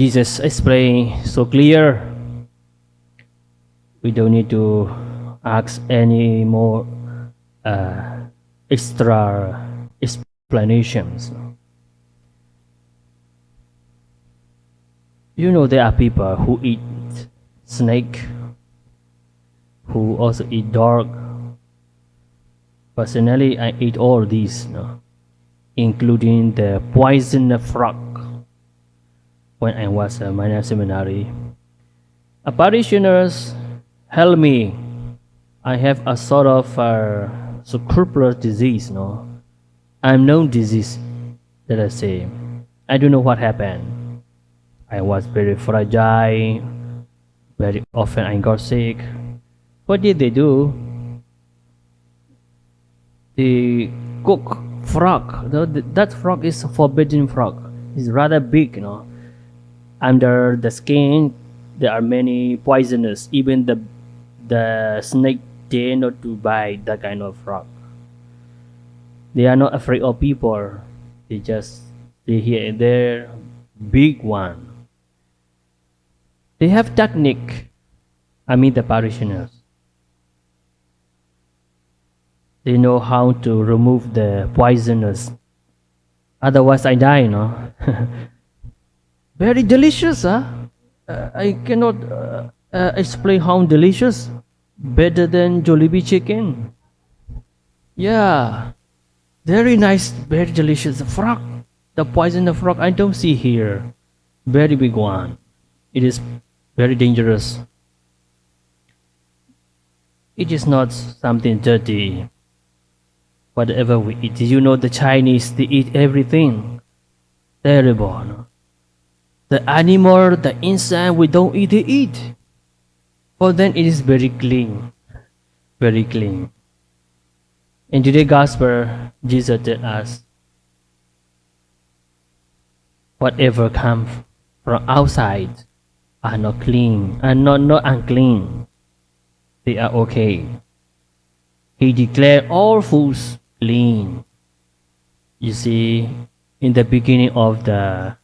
Jesus explained so clear. We don't need to ask any more uh, extra explanations. You know there are people who eat snake, who also eat dog. Personally, I eat all these, no? including the poison frog when I was a minor seminary. A parishioners help me. I have a sort of uh, scrupulous disease, no, unknown disease. Let us say, I don't know what happened. I was very fragile. Very often I got sick. What did they do? They cook frog. That frog is a forbidden frog. It's rather big, you know. Under the skin, there are many poisonous. Even the the snake dare not to bite that kind of frog. They are not afraid of people. They just they here and there. Big one. They have technique. I mean the parishioners. They know how to remove the poisonous. Otherwise, I die, no? Very delicious, huh? Uh, I cannot uh, uh, explain how delicious. Better than Jollibee chicken. Yeah. Very nice, very delicious. Frog. The poison of frog I don't see here. Very big one. It is very dangerous. It is not something dirty. Whatever we eat, you know the Chinese, they eat everything. Terrible. The animal, the insect, we don't eat, they eat. Them, it is very clean. Very clean. In today's gospel, Jesus tells us, whatever comes from outside are not clean, are not, not unclean. They are okay. He declared all foods clean. You see, in the beginning of the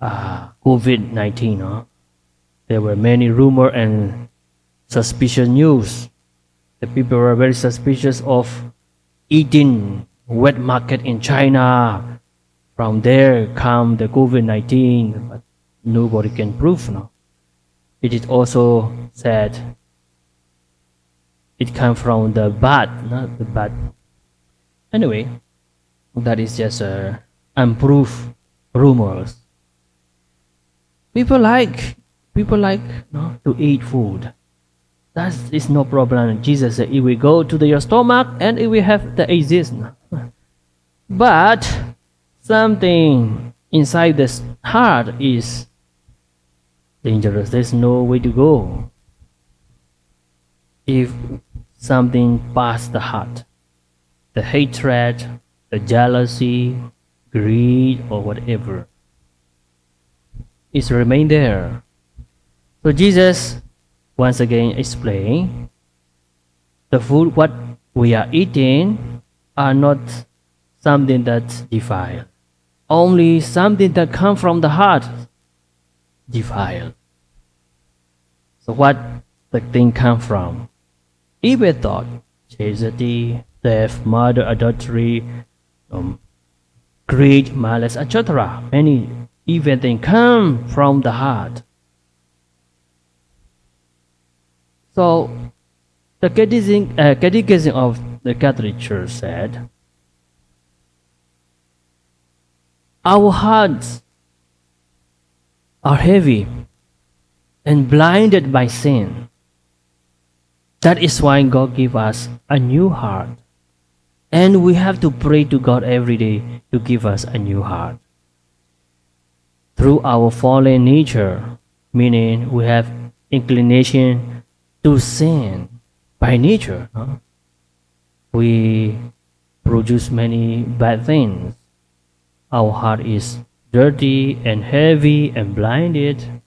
uh, COVID 19, huh? there were many rumor and suspicious news. The people were very suspicious of eating wet market in China. From there come the COVID 19, but nobody can prove now. It is also said it comes from the bat, not the bat. Anyway, that is just uh, unproved rumors. People like people like to eat food. That is no problem. Jesus said, "If we go to the, your stomach and it will have the exist." But something inside the heart is dangerous. There's no way to go. If something past the heart, the hatred, the jealousy, greed, or whatever, is remain there. So Jesus once again explain the food what we are eating are not something that's defiled. Only something that come from the heart defiled. So what the thing come from? Evil thought, chastity, theft, murder, adultery, um, greed, malice, etc. Many evil things come from the heart. So, the catechism, uh, catechism of the Catholic Church said, Our hearts are heavy and blinded by sin. That is why God gave us a new heart. And we have to pray to God every day to give us a new heart. Through our fallen nature, meaning we have inclination to sin by nature, we produce many bad things. Our heart is dirty and heavy and blinded.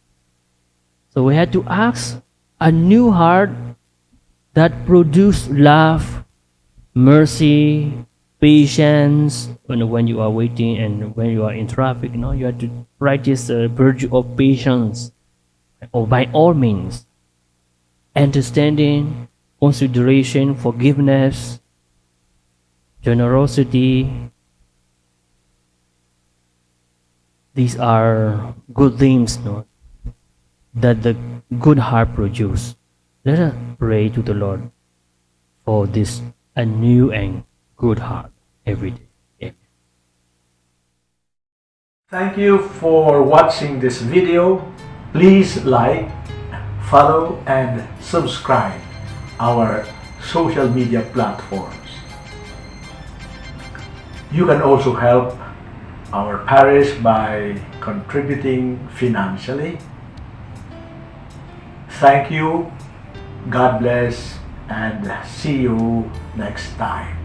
So we had to ask a new heart that produce love, mercy, patience when, when you are waiting and when you are in traffic you know you have to practice the virtue of patience. Or by all means understanding consideration forgiveness generosity. These are good things no, that the good heart produce. Let us pray to the lord for this a new and good heart every day Amen. Thank you for watching this video. Please like, follow and subscribe our social media platforms. You can also help our parish by contributing financially. Thank you, God bless, and see you next time.